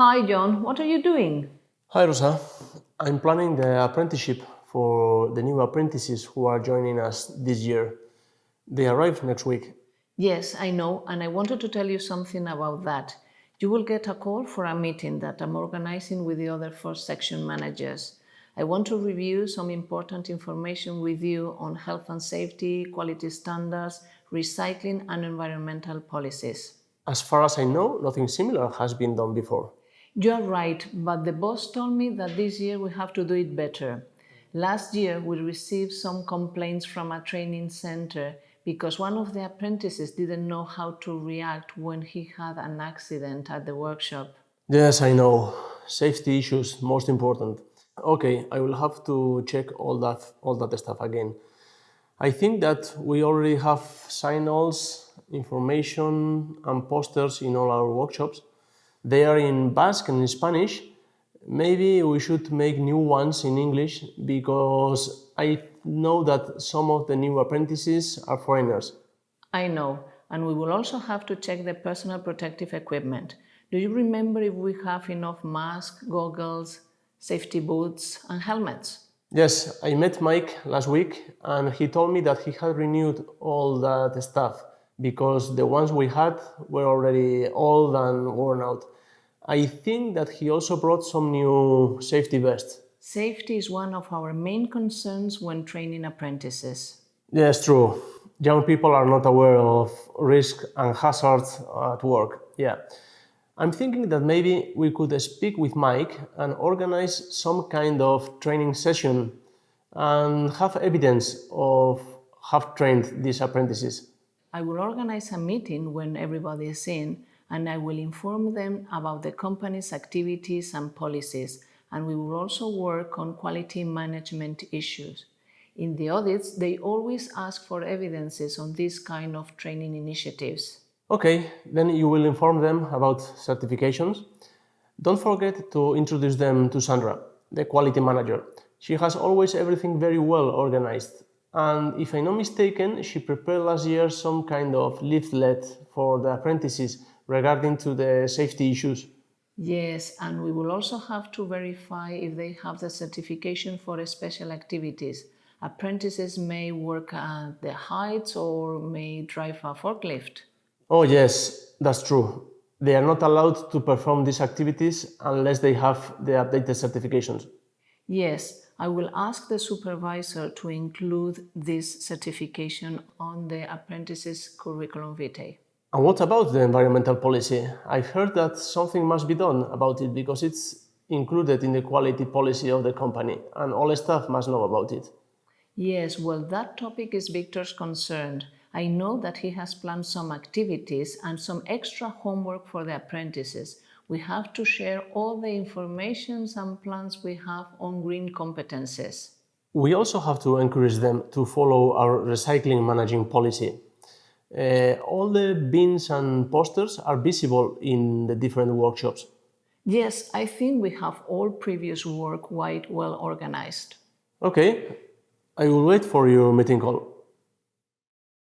Hi, John. What are you doing? Hi, Rosa. I'm planning the apprenticeship for the new apprentices who are joining us this year. They arrive next week. Yes, I know, and I wanted to tell you something about that. You will get a call for a meeting that I'm organizing with the other four section managers. I want to review some important information with you on health and safety, quality standards, recycling and environmental policies. As far as I know, nothing similar has been done before. You are right, but the boss told me that this year we have to do it better. Last year, we received some complaints from a training center because one of the apprentices didn't know how to react when he had an accident at the workshop. Yes, I know. Safety issues, most important. Okay, I will have to check all that, all that stuff again. I think that we already have signals, information and posters in all our workshops. They are in Basque and in Spanish. Maybe we should make new ones in English because I know that some of the new apprentices are foreigners. I know, and we will also have to check the personal protective equipment. Do you remember if we have enough masks, goggles, safety boots and helmets? Yes, I met Mike last week and he told me that he had renewed all that stuff because the ones we had were already old and worn out. I think that he also brought some new safety vests. Safety is one of our main concerns when training apprentices. Yes, true. Young people are not aware of risk and hazards at work. Yeah. I'm thinking that maybe we could speak with Mike and organize some kind of training session and have evidence of have trained these apprentices. I will organize a meeting when everybody is in and I will inform them about the company's activities and policies and we will also work on quality management issues. In the audits, they always ask for evidences on this kind of training initiatives. Okay, then you will inform them about certifications. Don't forget to introduce them to Sandra, the quality manager. She has always everything very well organized. And if I'm not mistaken, she prepared last year some kind of leaflet for the apprentices regarding to the safety issues. Yes, and we will also have to verify if they have the certification for special activities. Apprentices may work at the heights or may drive a forklift. Oh yes, that's true. They are not allowed to perform these activities unless they have the updated certifications. Yes, I will ask the supervisor to include this certification on the apprentice's curriculum vitae. And what about the environmental policy? I've heard that something must be done about it because it's included in the quality policy of the company and all staff must know about it. Yes, well, that topic is Victor's concern. I know that he has planned some activities and some extra homework for the apprentices. We have to share all the information and plans we have on green competences. We also have to encourage them to follow our recycling managing policy. Uh, all the bins and posters are visible in the different workshops. Yes, I think we have all previous work quite well organized. Okay, I will wait for your meeting call.